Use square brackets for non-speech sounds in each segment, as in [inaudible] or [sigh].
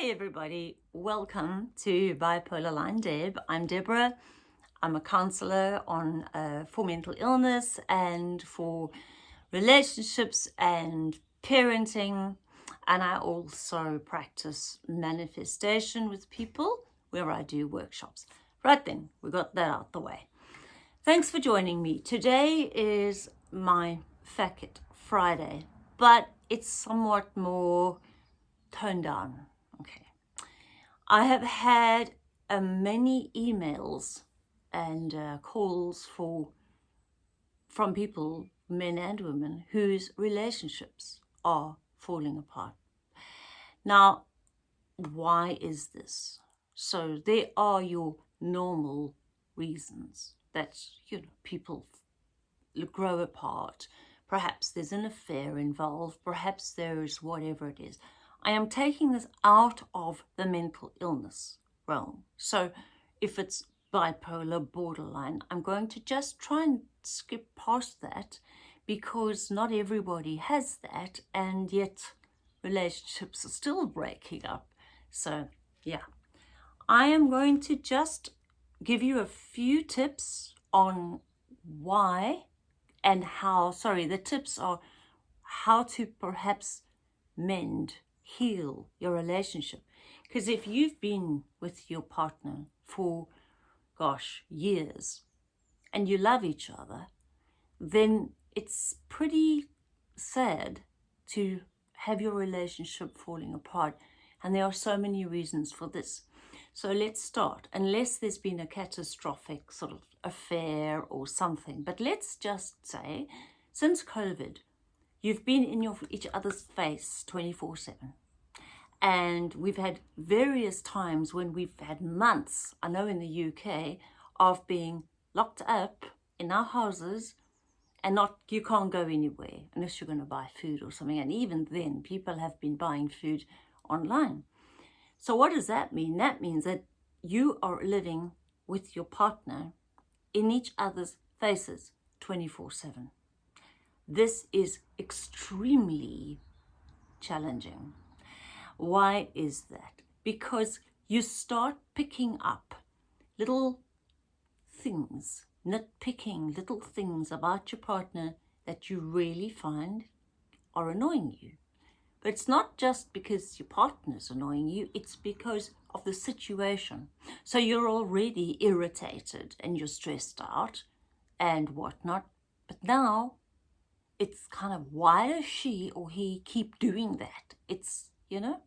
Hey everybody, welcome to Bipolar Line Deb. I'm Deborah. I'm a counselor on uh, for mental illness and for relationships and parenting and I also practice manifestation with people where I do workshops. Right then, we got that out the way. Thanks for joining me. Today is my Fact Friday, but it's somewhat more toned down Okay. I have had uh, many emails and uh, calls for from people, men and women, whose relationships are falling apart. Now, why is this? So there are your normal reasons that, you know, people grow apart. Perhaps there's an affair involved. Perhaps there is whatever it is. I am taking this out of the mental illness realm. So if it's bipolar, borderline, I'm going to just try and skip past that because not everybody has that and yet relationships are still breaking up. So yeah, I am going to just give you a few tips on why and how, sorry, the tips are how to perhaps mend heal your relationship. Because if you've been with your partner for, gosh, years, and you love each other, then it's pretty sad to have your relationship falling apart. And there are so many reasons for this. So let's start, unless there's been a catastrophic sort of affair or something. But let's just say, since COVID, You've been in your each other's face 24-7. And we've had various times when we've had months, I know in the UK, of being locked up in our houses and not you can't go anywhere unless you're going to buy food or something. And even then, people have been buying food online. So what does that mean? That means that you are living with your partner in each other's faces 24-7. This is extremely challenging. Why is that? Because you start picking up little things, nitpicking little things about your partner that you really find are annoying you. But it's not just because your partner's annoying you, it's because of the situation. So you're already irritated and you're stressed out and whatnot. But now it's kind of why does she or he keep doing that? It's, you know?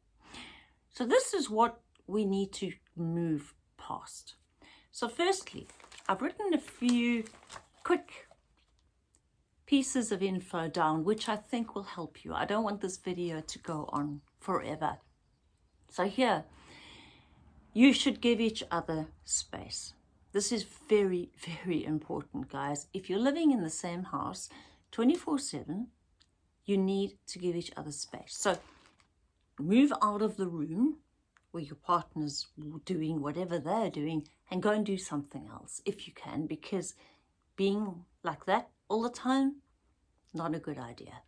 So this is what we need to move past. So firstly, I've written a few quick pieces of info down, which I think will help you. I don't want this video to go on forever. So here, you should give each other space. This is very, [laughs] very important, guys. If you're living in the same house, 24-7, you need to give each other space. So move out of the room where your partner's doing whatever they're doing and go and do something else if you can because being like that all the time, not a good idea.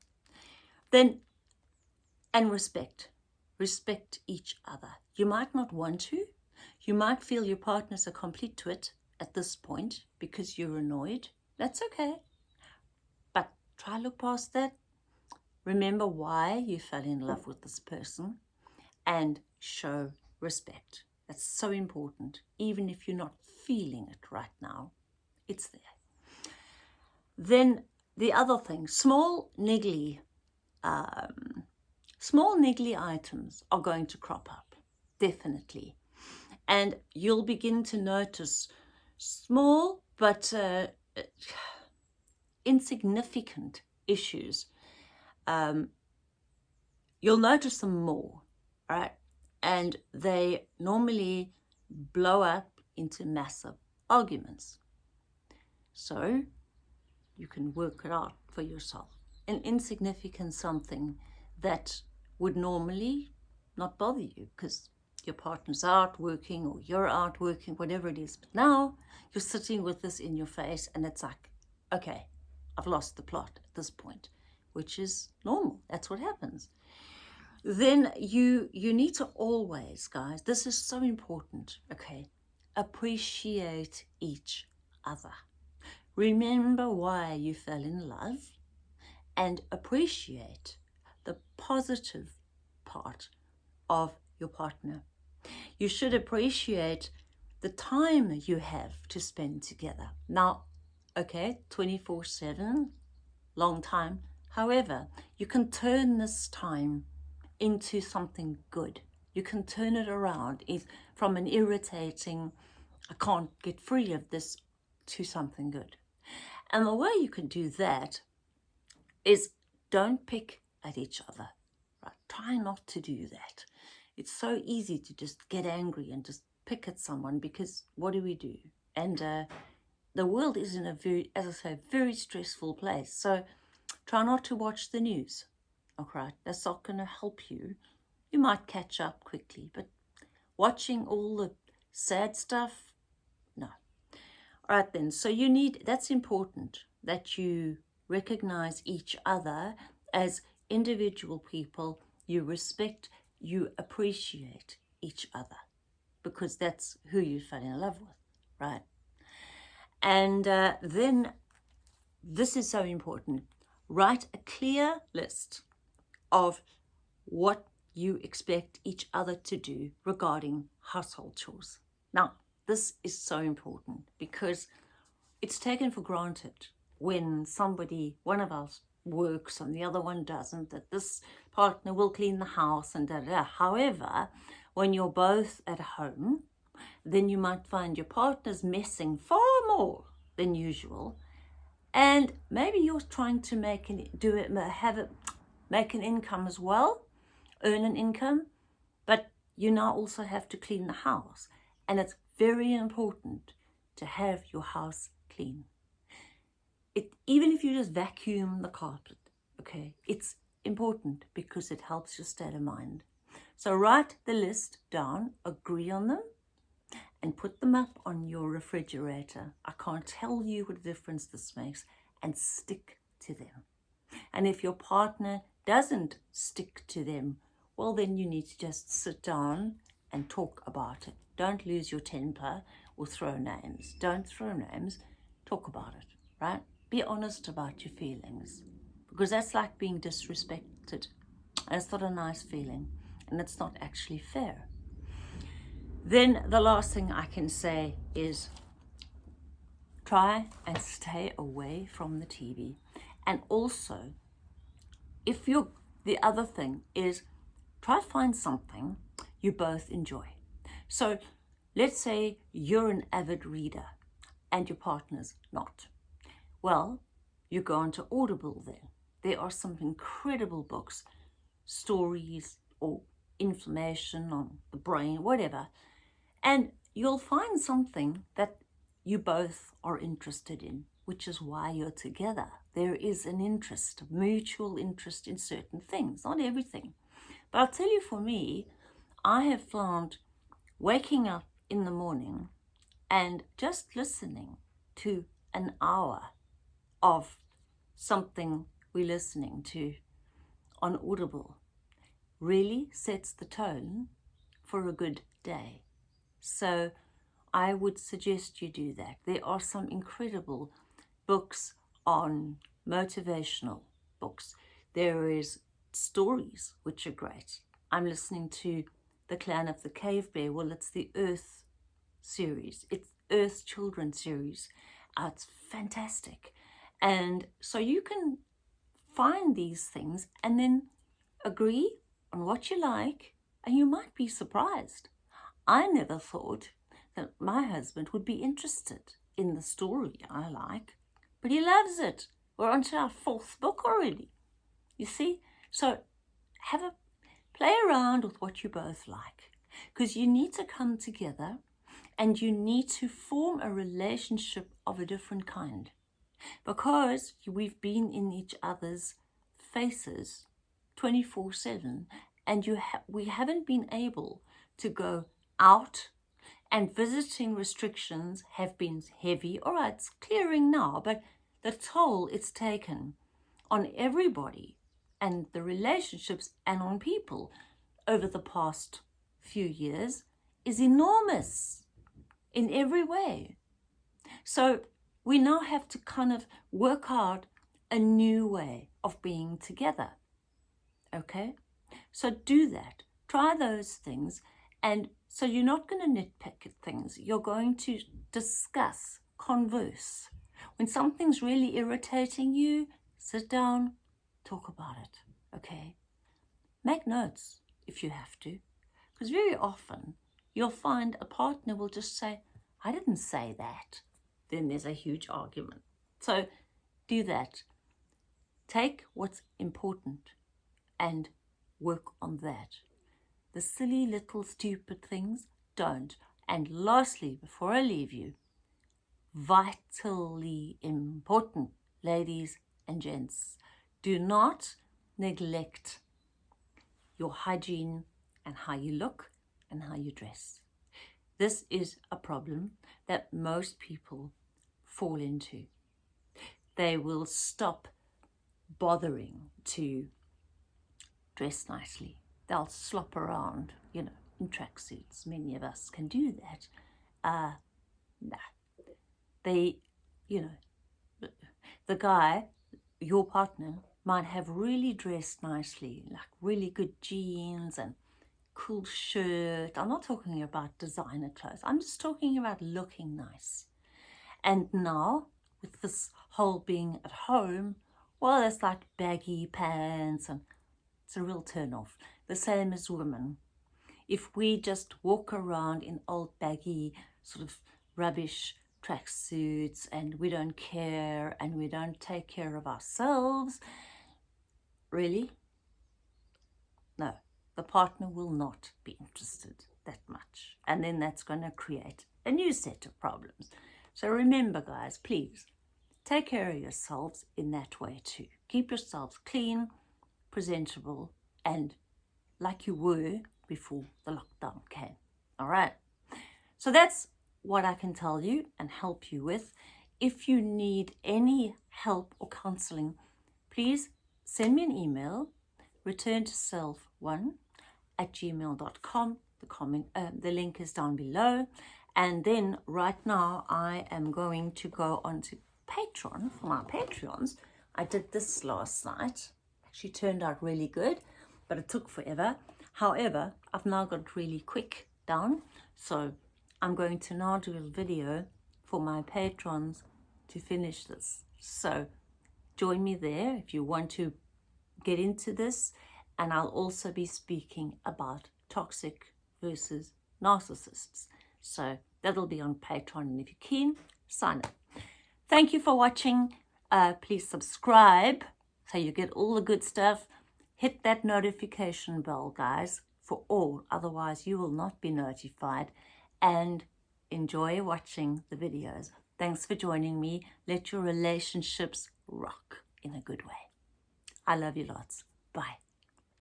Then, and respect. Respect each other. You might not want to. You might feel your partner's a complete twit at this point because you're annoyed. That's okay try look past that. Remember why you fell in love with this person and show respect. That's so important. Even if you're not feeling it right now, it's there. Then the other thing, small niggly, um, small niggly items are going to crop up, definitely. And you'll begin to notice small but uh, insignificant issues, um, you'll notice them more, right? And they normally blow up into massive arguments. So you can work it out for yourself. An insignificant something that would normally not bother you because your partner's out working or you're out working, whatever it is. But now you're sitting with this in your face and it's like, okay, I've lost the plot at this point, which is normal. That's what happens. then you you need to always guys this is so important okay appreciate each other remember why you fell in love and appreciate the positive part of your partner you should appreciate the time you have to spend together now okay 24 7 long time however you can turn this time into something good. You can turn it around from an irritating, I can't get free of this, to something good. And the way you can do that is don't pick at each other. Right? Try not to do that. It's so easy to just get angry and just pick at someone because what do we do? And uh, the world is in a very, as I say, very stressful place. So try not to watch the news. Okay, that's not going to help you. You might catch up quickly, but watching all the sad stuff, no. All right then, so you need, that's important that you recognize each other as individual people. You respect, you appreciate each other because that's who you fell in love with, right? And uh, then this is so important. Write a clear list of what you expect each other to do regarding household chores. Now, this is so important because it's taken for granted when somebody, one of us works and the other one doesn't, that this partner will clean the house and da da. However, when you're both at home, then you might find your partner's messing far more than usual. And maybe you're trying to make it, do it, have it, make an income as well, earn an income, but you now also have to clean the house. And it's very important to have your house clean. It, even if you just vacuum the carpet, okay, it's important because it helps your state of mind. So write the list down, agree on them, and put them up on your refrigerator. I can't tell you what a difference this makes, and stick to them. And if your partner doesn't stick to them, well, then you need to just sit down and talk about it. Don't lose your temper or throw names. Don't throw names. Talk about it, right? Be honest about your feelings because that's like being disrespected. And it's not a nice feeling and it's not actually fair. Then the last thing I can say is try and stay away from the TV and also if you the other thing is try to find something you both enjoy. So let's say you're an avid reader and your partner's not. Well, you go onto Audible then. There are some incredible books, stories or information on the brain, whatever. And you'll find something that you both are interested in which is why you're together. There is an interest, mutual interest in certain things, not everything. But I'll tell you for me, I have found waking up in the morning and just listening to an hour of something we're listening to on Audible really sets the tone for a good day. So I would suggest you do that. There are some incredible books on motivational books. There is stories, which are great. I'm listening to The Clan of the Cave Bear. Well, it's the Earth series. It's Earth's Children series. Uh, it's fantastic. And so you can find these things and then agree on what you like and you might be surprised. I never thought that my husband would be interested in the story I like but he loves it. We're on to our fourth book already. You see? So have a play around with what you both like because you need to come together and you need to form a relationship of a different kind because we've been in each other's faces 24 7 and you ha we haven't been able to go out and visiting restrictions have been heavy. All right, it's clearing now, but the toll it's taken on everybody and the relationships and on people over the past few years is enormous in every way. So we now have to kind of work out a new way of being together. Okay? So do that. Try those things. And so you're not going to nitpick at things. You're going to discuss, converse. When something's really irritating you, sit down, talk about it. Okay? Make notes if you have to. Because very often you'll find a partner will just say, I didn't say that. Then there's a huge argument. So do that. Take what's important and work on that. The silly little stupid things, don't. And lastly, before I leave you, vitally important, ladies and gents, do not neglect your hygiene and how you look and how you dress. This is a problem that most people fall into. They will stop bothering to dress nicely. They'll slop around, you know, in tracksuits. Many of us can do that. Uh, nah. They, you know, the guy, your partner, might have really dressed nicely, like really good jeans and cool shirt. I'm not talking about designer clothes. I'm just talking about looking nice. And now, with this whole being at home, well, it's like baggy pants and it's a real turn off. The same as women. If we just walk around in old baggy sort of rubbish tracksuits and we don't care and we don't take care of ourselves, really? No, the partner will not be interested that much. And then that's going to create a new set of problems. So remember, guys, please take care of yourselves in that way too. Keep yourselves clean, presentable, and like you were before the lockdown came. All right. So that's what I can tell you and help you with. If you need any help or counseling, please send me an email, return to self one at gmail.com. The, comment, uh, the link is down below. And then right now I am going to go onto Patreon for my Patreons. I did this last night. Actually turned out really good, but it took forever. However, I've now got really quick down. So I'm going to now do a video for my patrons to finish this. So join me there if you want to get into this and I'll also be speaking about toxic versus narcissists. So that'll be on Patreon and if you're keen, sign up. Thank you for watching. Uh, please subscribe so you get all the good stuff. Hit that notification bell, guys, for all. Otherwise, you will not be notified. And enjoy watching the videos. Thanks for joining me. Let your relationships rock in a good way. I love you lots. Bye.